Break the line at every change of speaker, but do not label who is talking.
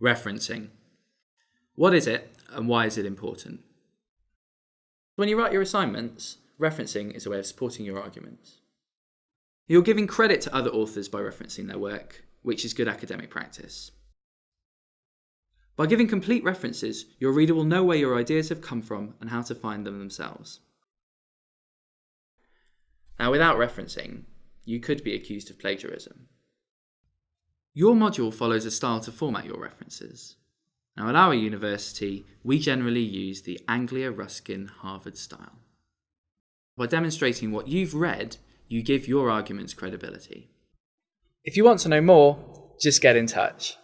Referencing. What is it and why is it important? When you write your assignments, referencing is a way of supporting your arguments. You're giving credit to other authors by referencing their work, which is good academic practice. By giving complete references, your reader will know where your ideas have come from and how to find them themselves. Now, without referencing, you could be accused of plagiarism. Your module follows a style to format your references. Now, at our university, we generally use the Anglia Ruskin Harvard style. By demonstrating what you've read, you give your arguments credibility. If you want to know more, just get in touch.